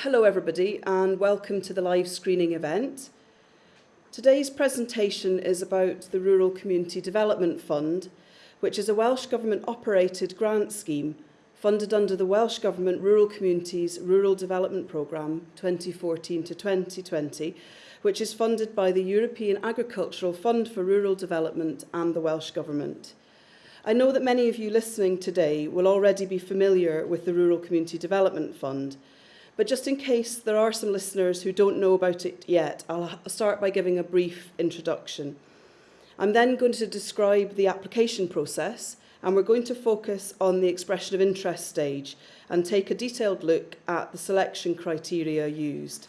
hello everybody and welcome to the live screening event. Today's presentation is about the Rural Community Development Fund, which is a Welsh Government operated grant scheme funded under the Welsh Government Rural Communities Rural Development Programme 2014 to 2020, which is funded by the European Agricultural Fund for Rural Development and the Welsh Government. I know that many of you listening today will already be familiar with the Rural Community Development Fund, but just in case there are some listeners who don't know about it yet, I'll start by giving a brief introduction. I'm then going to describe the application process and we're going to focus on the expression of interest stage and take a detailed look at the selection criteria used.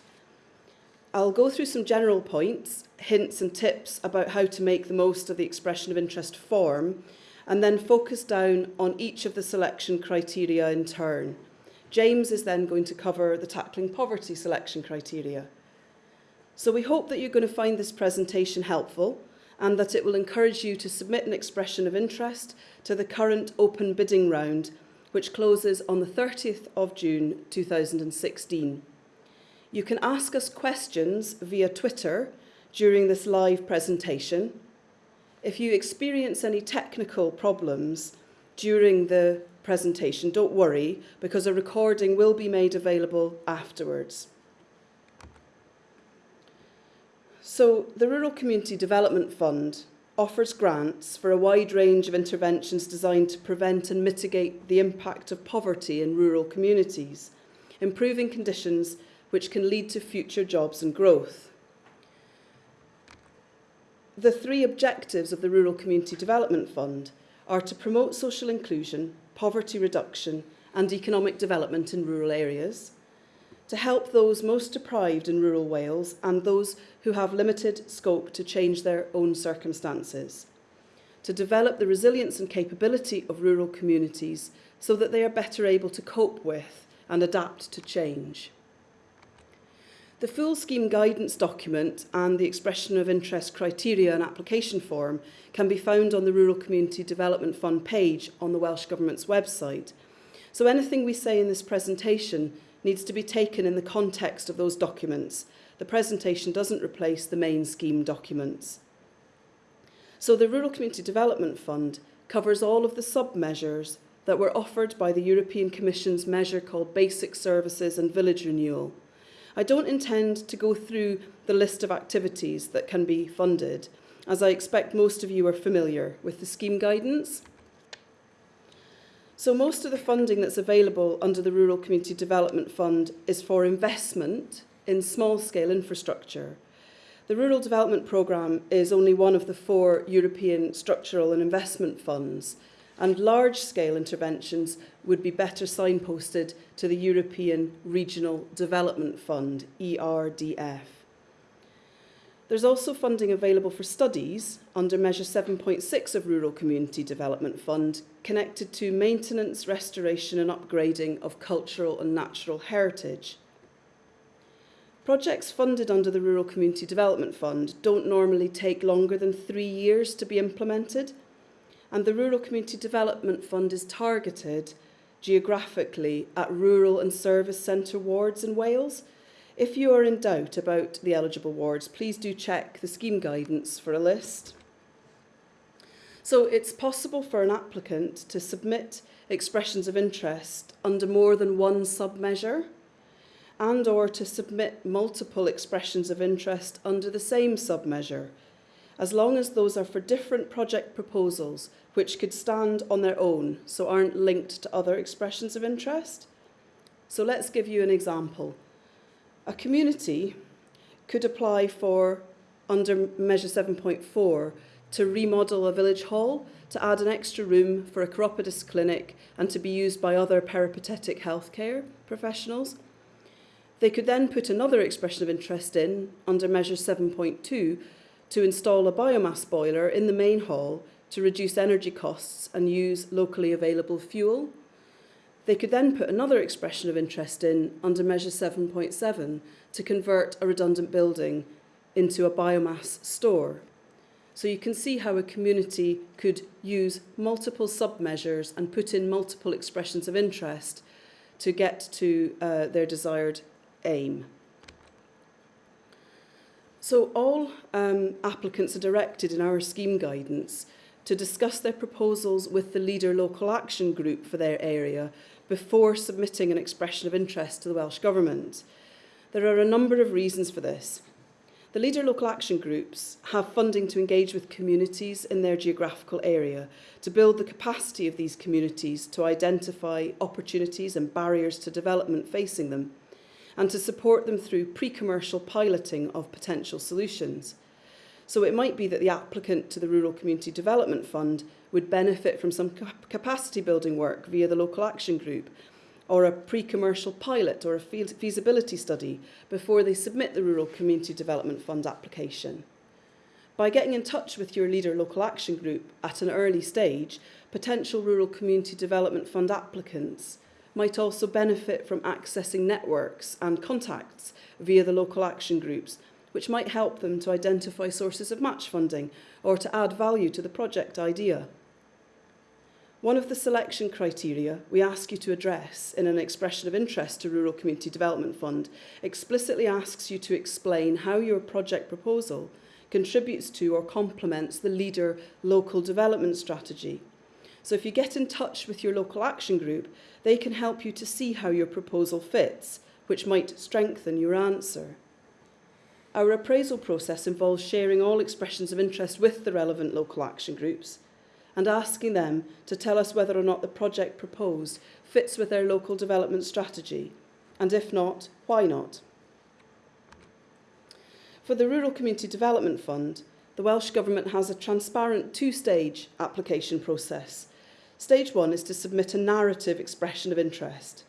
I'll go through some general points, hints and tips about how to make the most of the expression of interest form and then focus down on each of the selection criteria in turn. James is then going to cover the tackling poverty selection criteria. So we hope that you're going to find this presentation helpful and that it will encourage you to submit an expression of interest to the current open bidding round, which closes on the 30th of June 2016. You can ask us questions via Twitter during this live presentation, if you experience any technical problems during the presentation, don't worry, because a recording will be made available afterwards. So, the Rural Community Development Fund offers grants for a wide range of interventions designed to prevent and mitigate the impact of poverty in rural communities, improving conditions which can lead to future jobs and growth. The three objectives of the Rural Community Development Fund are to promote social inclusion, poverty reduction and economic development in rural areas, to help those most deprived in rural Wales and those who have limited scope to change their own circumstances, to develop the resilience and capability of rural communities so that they are better able to cope with and adapt to change. The full scheme guidance document and the expression of interest criteria and application form can be found on the Rural Community Development Fund page on the Welsh Government's website. So anything we say in this presentation needs to be taken in the context of those documents. The presentation doesn't replace the main scheme documents. So the Rural Community Development Fund covers all of the sub-measures that were offered by the European Commission's measure called Basic Services and Village Renewal – I don't intend to go through the list of activities that can be funded, as I expect most of you are familiar with the scheme guidance. So most of the funding that's available under the Rural Community Development Fund is for investment in small-scale infrastructure. The Rural Development Programme is only one of the four European structural and investment funds, and large-scale interventions would be better signposted to the European Regional Development Fund, ERDF. There's also funding available for studies under Measure 7.6 of Rural Community Development Fund connected to maintenance, restoration and upgrading of cultural and natural heritage. Projects funded under the Rural Community Development Fund don't normally take longer than three years to be implemented – and the Rural Community Development Fund is targeted geographically at rural and service centre wards in Wales. If you are in doubt about the eligible wards, please do check the scheme guidance for a list. So it's possible for an applicant to submit expressions of interest under more than one sub-measure and or to submit multiple expressions of interest under the same sub-measure as long as those are for different project proposals which could stand on their own, so aren't linked to other expressions of interest. So let's give you an example. A community could apply for, under Measure 7.4, to remodel a village hall, to add an extra room for a chiropodist clinic and to be used by other peripatetic healthcare professionals. They could then put another expression of interest in, under Measure 7.2, to install a biomass boiler in the main hall to reduce energy costs and use locally available fuel. They could then put another expression of interest in under Measure 7.7 to convert a redundant building into a biomass store. So you can see how a community could use multiple sub-measures and put in multiple expressions of interest to get to uh, their desired aim. So all um, applicants are directed in our scheme guidance to discuss their proposals with the leader local action group for their area before submitting an expression of interest to the Welsh Government. There are a number of reasons for this. The leader local action groups have funding to engage with communities in their geographical area to build the capacity of these communities to identify opportunities and barriers to development facing them and to support them through pre-commercial piloting of potential solutions. So it might be that the applicant to the Rural Community Development Fund would benefit from some capacity building work via the local action group or a pre-commercial pilot or a feasibility study before they submit the Rural Community Development Fund application. By getting in touch with your leader local action group at an early stage, potential Rural Community Development Fund applicants might also benefit from accessing networks and contacts via the local action groups, which might help them to identify sources of match funding or to add value to the project idea. One of the selection criteria we ask you to address in an expression of interest to Rural Community Development Fund explicitly asks you to explain how your project proposal contributes to or complements the leader local development strategy. So if you get in touch with your local action group, they can help you to see how your proposal fits, which might strengthen your answer. Our appraisal process involves sharing all expressions of interest with the relevant local action groups and asking them to tell us whether or not the project proposed fits with their local development strategy, and if not, why not. For the Rural Community Development Fund, the Welsh Government has a transparent two-stage application process. Stage one is to submit a narrative expression of interest.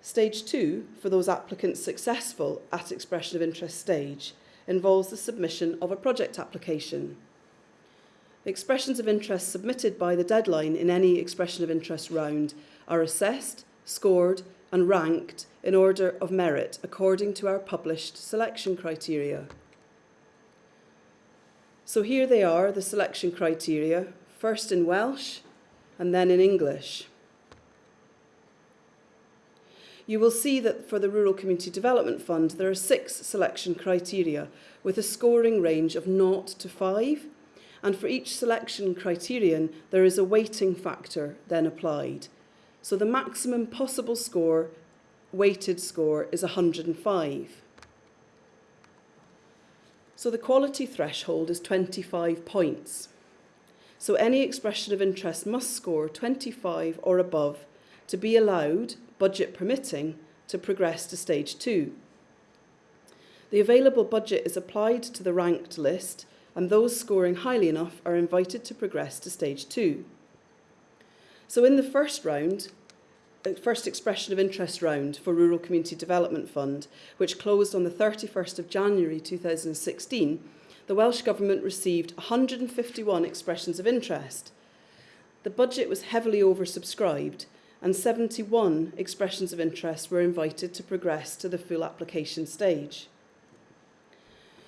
Stage two, for those applicants successful at expression of interest stage, involves the submission of a project application. Expressions of interest submitted by the deadline in any expression of interest round are assessed, scored and ranked in order of merit according to our published selection criteria. So here they are, the selection criteria, first in Welsh and then in English. You will see that for the Rural Community Development Fund, there are six selection criteria with a scoring range of 0 to 5 and for each selection criterion, there is a weighting factor then applied. So the maximum possible score, weighted score, is 105. So the quality threshold is 25 points. So any expression of interest must score 25 or above to be allowed, budget permitting, to progress to stage two. The available budget is applied to the ranked list and those scoring highly enough are invited to progress to stage two. So in the first round, the first expression of interest round for Rural Community Development Fund, which closed on the 31st of January 2016, the Welsh Government received 151 expressions of interest. The budget was heavily oversubscribed and 71 expressions of interest were invited to progress to the full application stage.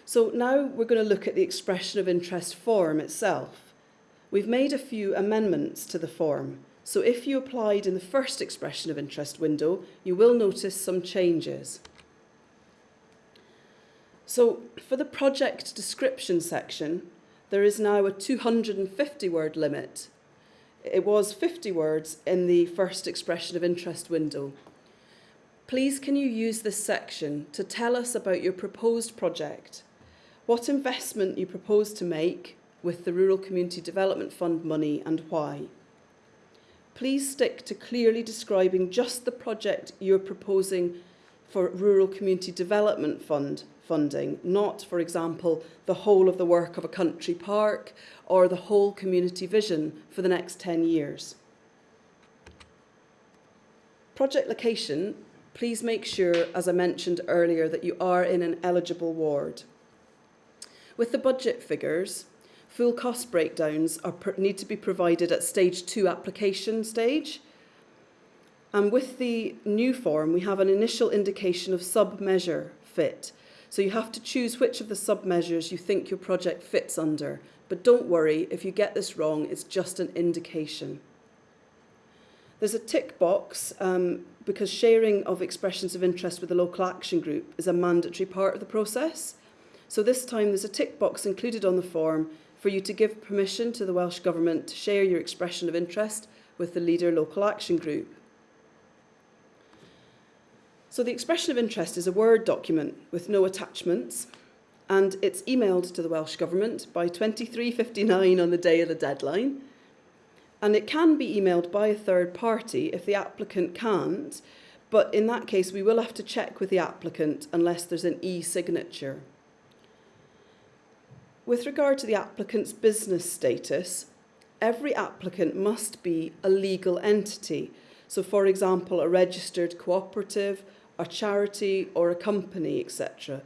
So now we're going to look at the expression of interest form itself. We've made a few amendments to the form. So if you applied in the first expression of interest window, you will notice some changes. So for the project description section, there is now a 250 word limit. It was 50 words in the first expression of interest window. Please can you use this section to tell us about your proposed project what investment you propose to make with the Rural Community Development Fund money and why. Please stick to clearly describing just the project you're proposing for Rural Community Development Fund funding, not, for example, the whole of the work of a country park or the whole community vision for the next 10 years. Project location, please make sure, as I mentioned earlier, that you are in an eligible ward. With the budget figures, full cost breakdowns are, need to be provided at stage two application stage. And with the new form, we have an initial indication of sub-measure fit. So you have to choose which of the sub-measures you think your project fits under. But don't worry, if you get this wrong, it's just an indication. There's a tick box um, because sharing of expressions of interest with the local action group is a mandatory part of the process. So this time there's a tick box included on the form for you to give permission to the Welsh Government to share your expression of interest with the leader local action group. So the expression of interest is a Word document with no attachments and it's emailed to the Welsh Government by 23.59 on the day of the deadline. And it can be emailed by a third party if the applicant can't, but in that case we will have to check with the applicant unless there's an e-signature. With regard to the applicant's business status, every applicant must be a legal entity. So for example, a registered cooperative, a charity or a company, etc.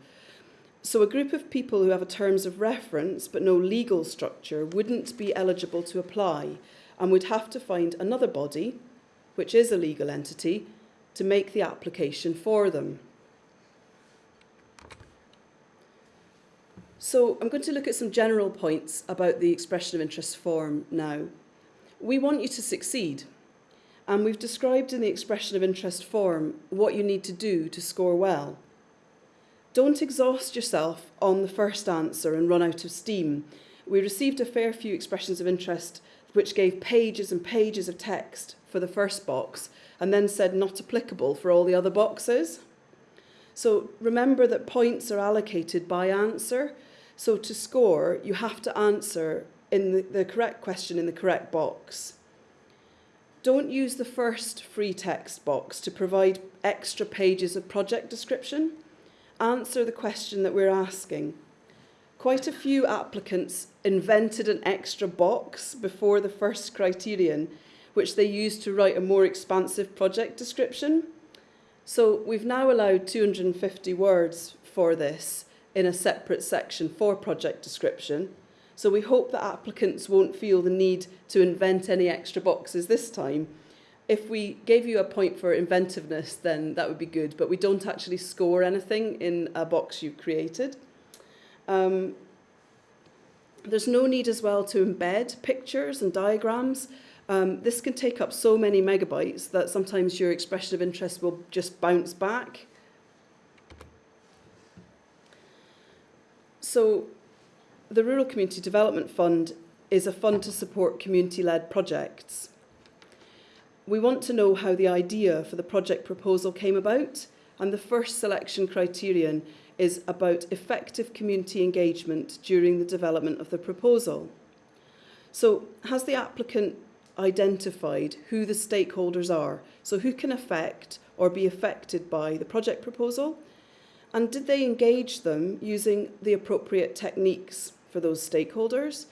So a group of people who have a terms of reference but no legal structure wouldn't be eligible to apply and would have to find another body, which is a legal entity, to make the application for them. So I'm going to look at some general points about the expression of interest form now. We want you to succeed, and we've described in the expression of interest form what you need to do to score well. Don't exhaust yourself on the first answer and run out of steam. We received a fair few expressions of interest which gave pages and pages of text for the first box and then said not applicable for all the other boxes. So remember that points are allocated by answer. So to score, you have to answer in the, the correct question in the correct box. Don't use the first free text box to provide extra pages of project description. Answer the question that we're asking. Quite a few applicants invented an extra box before the first criterion, which they used to write a more expansive project description. So we've now allowed 250 words for this in a separate section for project description. So we hope that applicants won't feel the need to invent any extra boxes this time. If we gave you a point for inventiveness, then that would be good, but we don't actually score anything in a box you've created. Um, there's no need as well to embed pictures and diagrams. Um, this can take up so many megabytes that sometimes your expression of interest will just bounce back. So the Rural Community Development Fund is a fund to support community-led projects. We want to know how the idea for the project proposal came about, and the first selection criterion is about effective community engagement during the development of the proposal. So has the applicant identified who the stakeholders are? So who can affect or be affected by the project proposal? And did they engage them using the appropriate techniques for those stakeholders?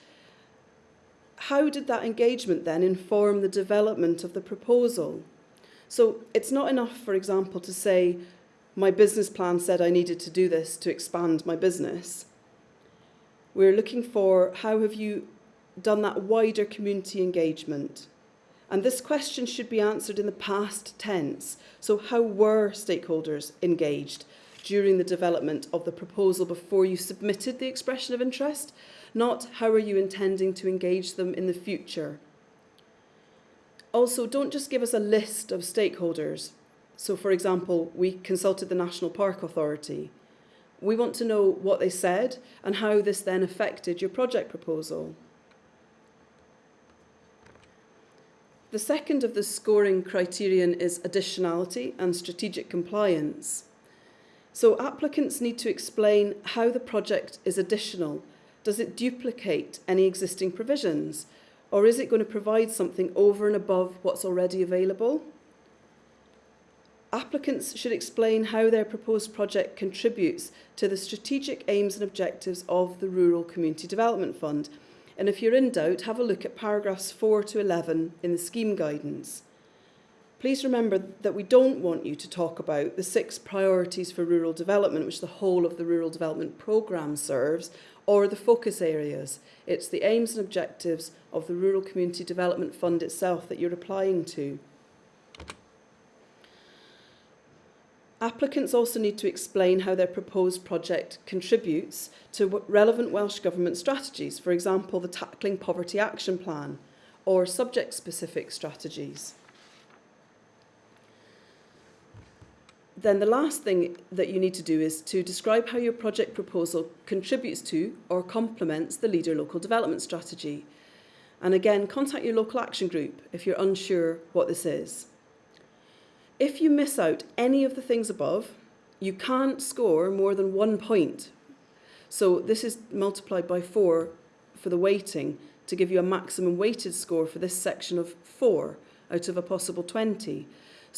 How did that engagement then inform the development of the proposal? So it's not enough, for example, to say, my business plan said I needed to do this to expand my business. We're looking for how have you done that wider community engagement? And this question should be answered in the past tense. So how were stakeholders engaged during the development of the proposal before you submitted the expression of interest? Not how are you intending to engage them in the future? Also, don't just give us a list of stakeholders. So, for example, we consulted the National Park Authority. We want to know what they said and how this then affected your project proposal. The second of the scoring criterion is additionality and strategic compliance. So applicants need to explain how the project is additional. Does it duplicate any existing provisions? Or is it going to provide something over and above what's already available? applicants should explain how their proposed project contributes to the strategic aims and objectives of the Rural Community Development Fund. And if you're in doubt, have a look at paragraphs 4 to 11 in the scheme guidance. Please remember that we don't want you to talk about the six priorities for rural development, which the whole of the Rural Development Programme serves, or the focus areas. It's the aims and objectives of the Rural Community Development Fund itself that you're applying to. Applicants also need to explain how their proposed project contributes to relevant Welsh Government strategies, for example, the Tackling Poverty Action Plan or subject-specific strategies. Then the last thing that you need to do is to describe how your project proposal contributes to or complements the Leader Local Development Strategy. And again, contact your local action group if you're unsure what this is. If you miss out any of the things above, you can't score more than one point. So this is multiplied by four for the weighting to give you a maximum weighted score for this section of four out of a possible 20.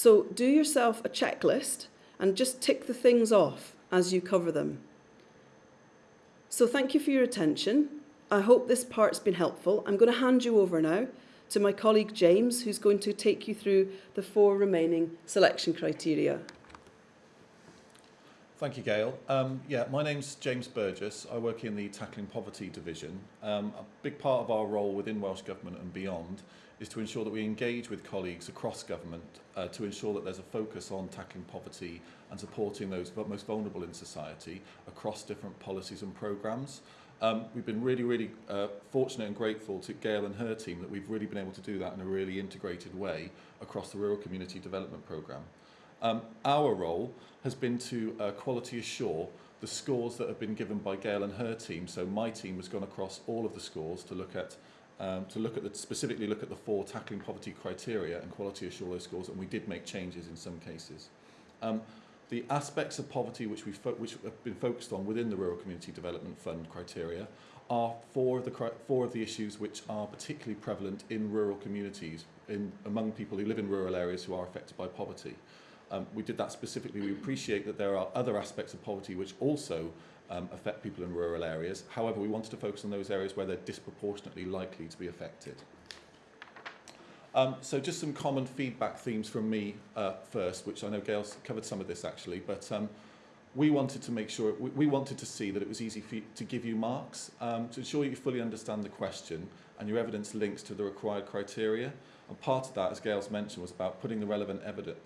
So do yourself a checklist and just tick the things off as you cover them. So thank you for your attention. I hope this part's been helpful. I'm going to hand you over now to my colleague James, who's going to take you through the four remaining selection criteria. Thank you, Gail. Um, yeah, my name's James Burgess. I work in the Tackling Poverty division. Um, a big part of our role within Welsh Government and beyond is to ensure that we engage with colleagues across government uh, to ensure that there's a focus on tackling poverty and supporting those most vulnerable in society across different policies and programmes. Um, we've been really, really uh, fortunate and grateful to Gail and her team that we've really been able to do that in a really integrated way across the Rural Community Development Programme. Um, our role has been to uh, quality assure the scores that have been given by Gail and her team. So my team has gone across all of the scores to look at um, to look at the, specifically look at the four tackling poverty criteria and quality assure those scores, and we did make changes in some cases. Um, the aspects of poverty which, we which have been focused on within the Rural Community Development Fund criteria are four of the, four of the issues which are particularly prevalent in rural communities, in, among people who live in rural areas who are affected by poverty. Um, we did that specifically. We appreciate that there are other aspects of poverty which also um, affect people in rural areas. However, we wanted to focus on those areas where they're disproportionately likely to be affected. Um, so just some common feedback themes from me uh, first, which I know Gail's covered some of this actually, but um, we wanted to make sure, we, we wanted to see that it was easy for you, to give you marks, um, to ensure you fully understand the question and your evidence links to the required criteria. And part of that, as Gail's mentioned, was about putting the relevant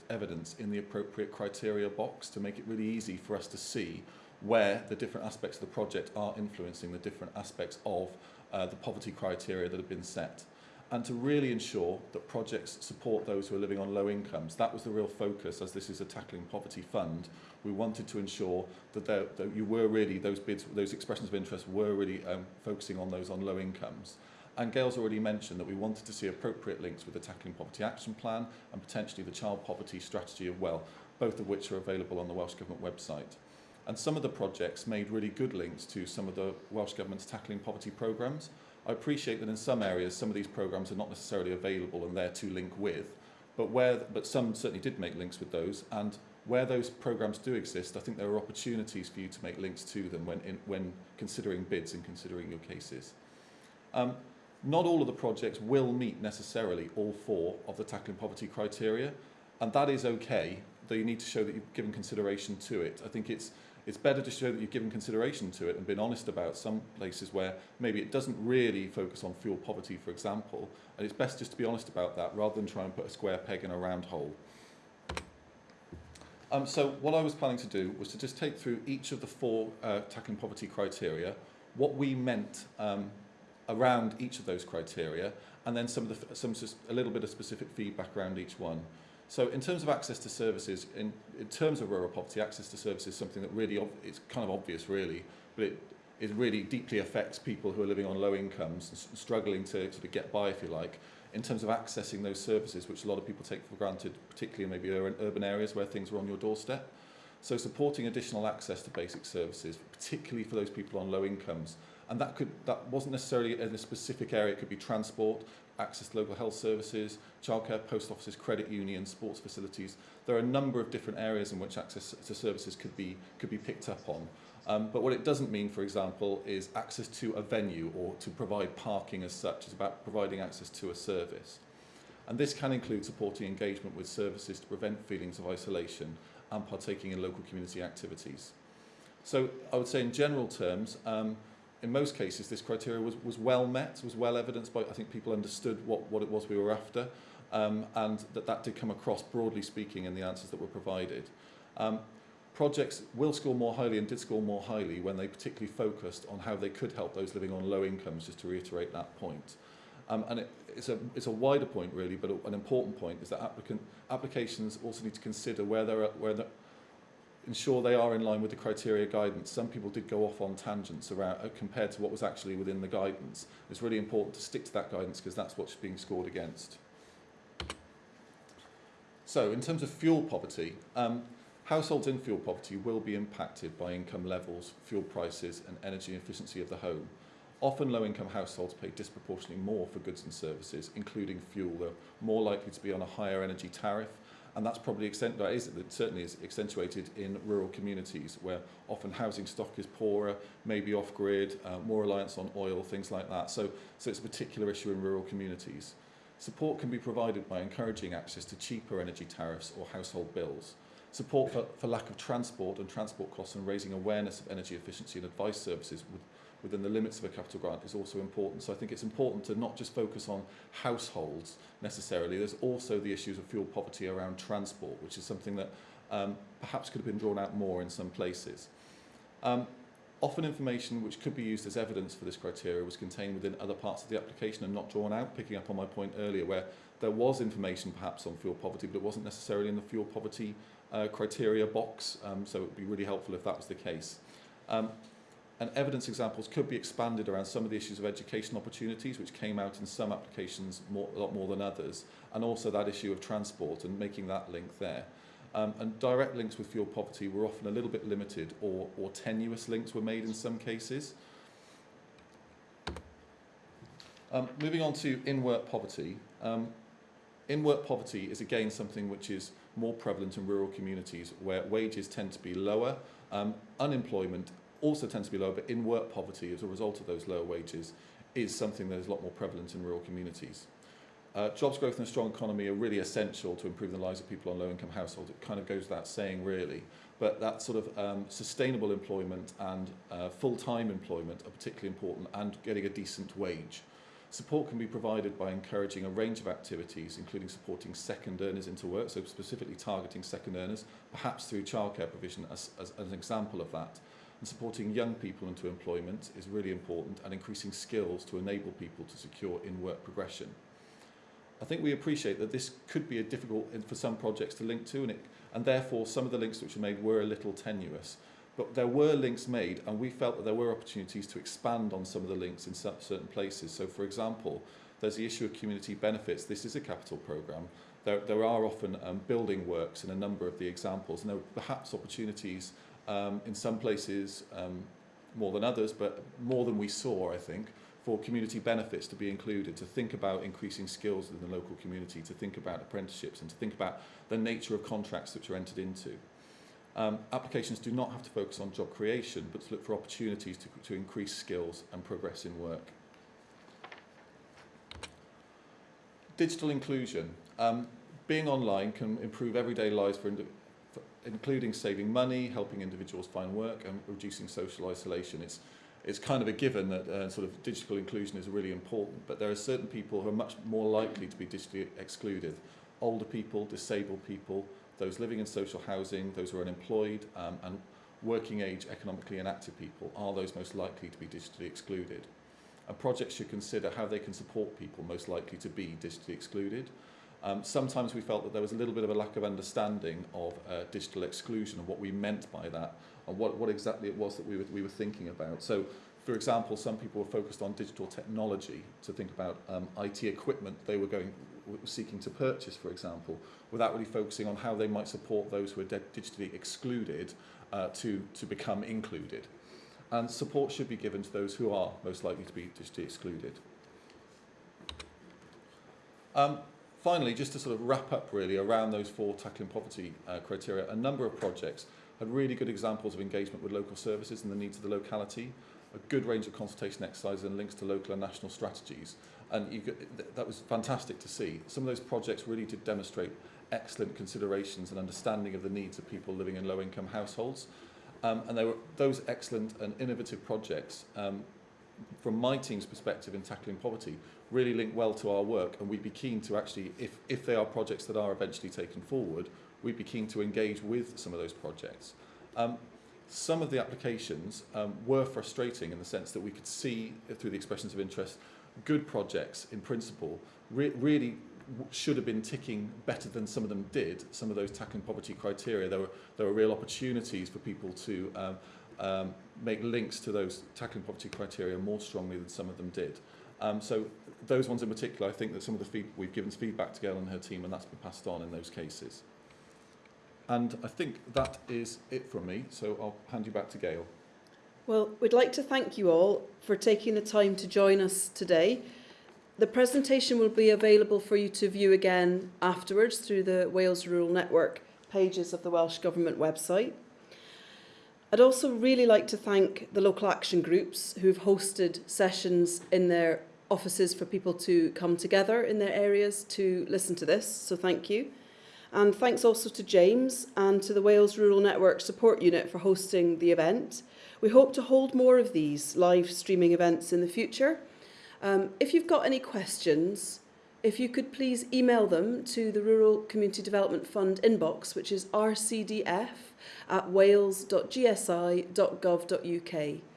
evidence in the appropriate criteria box to make it really easy for us to see where the different aspects of the project are influencing the different aspects of uh, the poverty criteria that have been set. And to really ensure that projects support those who are living on low incomes. That was the real focus as this is a tackling poverty fund. We wanted to ensure that, there, that you were really, those bids, those expressions of interest were really um, focusing on those on low incomes. And Gail's already mentioned that we wanted to see appropriate links with the Tackling Poverty Action Plan and potentially the Child Poverty Strategy as well, both of which are available on the Welsh Government website. And some of the projects made really good links to some of the Welsh Government's Tackling Poverty programmes. I appreciate that in some areas some of these programmes are not necessarily available and there to link with, but, where, but some certainly did make links with those and where those programmes do exist, I think there are opportunities for you to make links to them when, in, when considering bids and considering your cases. Um, not all of the projects will meet necessarily all four of the tackling poverty criteria, and that is okay, though you need to show that you've given consideration to it. I think it's, it's better to show that you've given consideration to it and been honest about some places where maybe it doesn't really focus on fuel poverty, for example, and it's best just to be honest about that rather than try and put a square peg in a round hole. Um, so what I was planning to do was to just take through each of the four uh, tackling poverty criteria, what we meant um, around each of those criteria, and then some of the, some a little bit of specific feedback around each one. So in terms of access to services, in, in terms of rural poverty, access to services is something that really, it's kind of obvious really, but it, it really deeply affects people who are living on low incomes and struggling to sort of get by, if you like, in terms of accessing those services, which a lot of people take for granted, particularly in maybe urban areas where things are on your doorstep. So supporting additional access to basic services, particularly for those people on low incomes, and that could that wasn't necessarily in a specific area. It could be transport, access to local health services, childcare, post offices, credit unions, sports facilities. There are a number of different areas in which access to services could be could be picked up on. Um, but what it doesn't mean, for example, is access to a venue or to provide parking as such. It's about providing access to a service. And this can include supporting engagement with services to prevent feelings of isolation and partaking in local community activities. So I would say in general terms, um, in most cases, this criteria was, was well met, was well evidenced by, I think people understood what, what it was we were after, um, and that that did come across, broadly speaking, in the answers that were provided. Um, projects will score more highly and did score more highly when they particularly focused on how they could help those living on low incomes, just to reiterate that point. Um, and it, it's, a, it's a wider point, really, but an important point is that applicant, applications also need to consider where, there are, where, the, ensure they are in line with the criteria guidance. Some people did go off on tangents around uh, compared to what was actually within the guidance. It's really important to stick to that guidance because that's what's being scored against. So in terms of fuel poverty, um, households in fuel poverty will be impacted by income levels, fuel prices and energy efficiency of the home. Often low-income households pay disproportionately more for goods and services, including fuel. They're more likely to be on a higher energy tariff, and that's probably accent that is, it certainly is accentuated in rural communities where often housing stock is poorer, maybe off-grid, uh, more reliance on oil, things like that. So, so it's a particular issue in rural communities. Support can be provided by encouraging access to cheaper energy tariffs or household bills. Support for, for lack of transport and transport costs and raising awareness of energy efficiency and advice services would within the limits of a capital grant is also important. So I think it's important to not just focus on households necessarily. There's also the issues of fuel poverty around transport, which is something that um, perhaps could have been drawn out more in some places. Um, often information which could be used as evidence for this criteria was contained within other parts of the application and not drawn out, picking up on my point earlier where there was information perhaps on fuel poverty, but it wasn't necessarily in the fuel poverty uh, criteria box, um, so it would be really helpful if that was the case. Um, and evidence examples could be expanded around some of the issues of education opportunities, which came out in some applications more, a lot more than others, and also that issue of transport and making that link there. Um, and direct links with fuel poverty were often a little bit limited or, or tenuous links were made in some cases. Um, moving on to in-work poverty. Um, in-work poverty is again something which is more prevalent in rural communities where wages tend to be lower, um, unemployment also tends to be lower, but in work poverty as a result of those lower wages is something that is a lot more prevalent in rural communities. Uh, jobs growth and a strong economy are really essential to improve the lives of people on low-income households. It kind of goes without saying, really. But that sort of um, sustainable employment and uh, full-time employment are particularly important and getting a decent wage. Support can be provided by encouraging a range of activities, including supporting second earners into work, so specifically targeting second earners, perhaps through childcare provision as, as, as an example of that. And supporting young people into employment is really important and increasing skills to enable people to secure in-work progression. I think we appreciate that this could be a difficult for some projects to link to and, it, and therefore some of the links which were made were a little tenuous. But there were links made and we felt that there were opportunities to expand on some of the links in certain places. So for example, there's the issue of community benefits. This is a capital programme. There, there are often um, building works in a number of the examples and there are perhaps opportunities um, in some places um, more than others, but more than we saw, I think, for community benefits to be included, to think about increasing skills in the local community, to think about apprenticeships and to think about the nature of contracts which are entered into. Um, applications do not have to focus on job creation, but to look for opportunities to, to increase skills and progress in work. Digital inclusion. Um, being online can improve everyday lives for including saving money, helping individuals find work and reducing social isolation. It's, it's kind of a given that uh, sort of digital inclusion is really important, but there are certain people who are much more likely to be digitally excluded. Older people, disabled people, those living in social housing, those who are unemployed, um, and working age economically inactive people are those most likely to be digitally excluded. And projects should consider how they can support people most likely to be digitally excluded. Um, sometimes we felt that there was a little bit of a lack of understanding of uh, digital exclusion and what we meant by that and what, what exactly it was that we were, we were thinking about. So, for example, some people were focused on digital technology to think about um, IT equipment they were going seeking to purchase, for example, without really focusing on how they might support those who are digitally excluded uh, to, to become included. And support should be given to those who are most likely to be digitally excluded. Um, finally, just to sort of wrap up really around those four tackling poverty uh, criteria, a number of projects had really good examples of engagement with local services and the needs of the locality, a good range of consultation exercises and links to local and national strategies. And you could, th that was fantastic to see. Some of those projects really did demonstrate excellent considerations and understanding of the needs of people living in low-income households. Um, and they were those excellent and innovative projects um, from my team's perspective in tackling poverty, really link well to our work and we'd be keen to actually, if, if they are projects that are eventually taken forward, we'd be keen to engage with some of those projects. Um, some of the applications um, were frustrating in the sense that we could see through the expressions of interest good projects in principle re really should have been ticking better than some of them did, some of those tackling poverty criteria, there were, there were real opportunities for people to um, um, make links to those tackling poverty criteria more strongly than some of them did. Um, so those ones in particular, I think that some of the feed, we've given feedback to Gail and her team and that's been passed on in those cases. And I think that is it from me, so I'll hand you back to Gail. Well, we'd like to thank you all for taking the time to join us today. The presentation will be available for you to view again afterwards through the Wales Rural Network pages of the Welsh Government website. I'd also really like to thank the local action groups who've hosted sessions in their offices for people to come together in their areas to listen to this, so thank you. And thanks also to James and to the Wales Rural Network Support Unit for hosting the event. We hope to hold more of these live streaming events in the future. Um, if you've got any questions, if you could please email them to the Rural Community Development Fund inbox, which is rcdf at wales.gsi.gov.uk.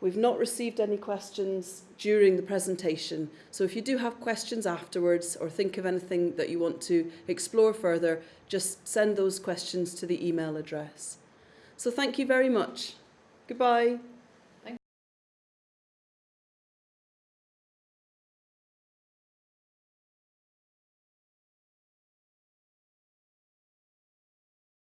We've not received any questions during the presentation, so if you do have questions afterwards or think of anything that you want to explore further, just send those questions to the email address. So thank you very much. Goodbye.